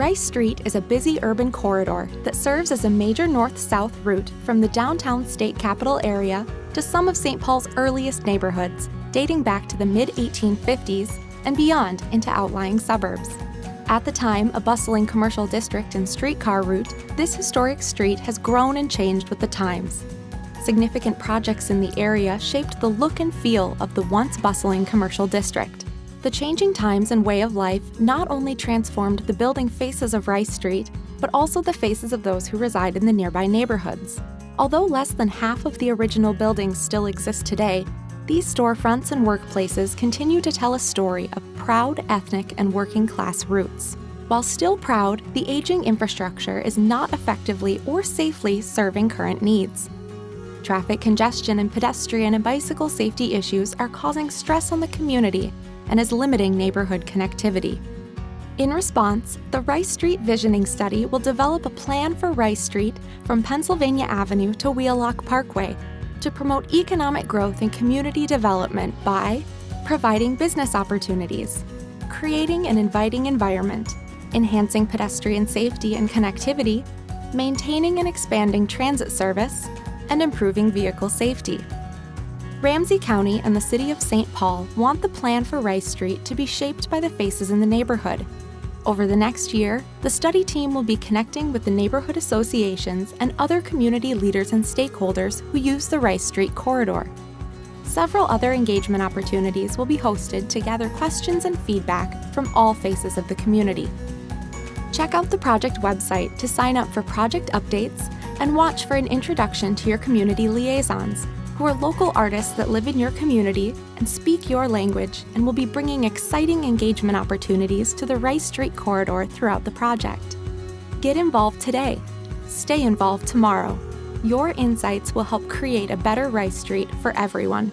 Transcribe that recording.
Rice Street is a busy urban corridor that serves as a major north-south route from the downtown state capital area to some of St. Paul's earliest neighborhoods, dating back to the mid-1850s and beyond into outlying suburbs. At the time a bustling commercial district and streetcar route, this historic street has grown and changed with the times. Significant projects in the area shaped the look and feel of the once bustling commercial district. The changing times and way of life not only transformed the building faces of Rice Street, but also the faces of those who reside in the nearby neighborhoods. Although less than half of the original buildings still exist today, these storefronts and workplaces continue to tell a story of proud ethnic and working class roots. While still proud, the aging infrastructure is not effectively or safely serving current needs. Traffic congestion and pedestrian and bicycle safety issues are causing stress on the community and is limiting neighborhood connectivity. In response, the Rice Street Visioning Study will develop a plan for Rice Street from Pennsylvania Avenue to Wheelock Parkway to promote economic growth and community development by providing business opportunities, creating an inviting environment, enhancing pedestrian safety and connectivity, maintaining and expanding transit service, and improving vehicle safety. Ramsey County and the City of St. Paul want the plan for Rice Street to be shaped by the faces in the neighborhood. Over the next year, the study team will be connecting with the neighborhood associations and other community leaders and stakeholders who use the Rice Street corridor. Several other engagement opportunities will be hosted to gather questions and feedback from all faces of the community. Check out the project website to sign up for project updates and watch for an introduction to your community liaisons who are local artists that live in your community and speak your language and will be bringing exciting engagement opportunities to the Rice Street corridor throughout the project. Get involved today. Stay involved tomorrow. Your insights will help create a better Rice Street for everyone.